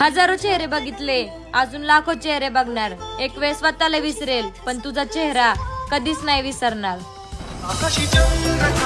हजारो चेहरे बघितले. अजून लाखो चेहरे बघणार. एक वेळ स्वतःला विसरेल पण तुझा चेहरा कधीच नाही विसरणार. आकाशी चंद्र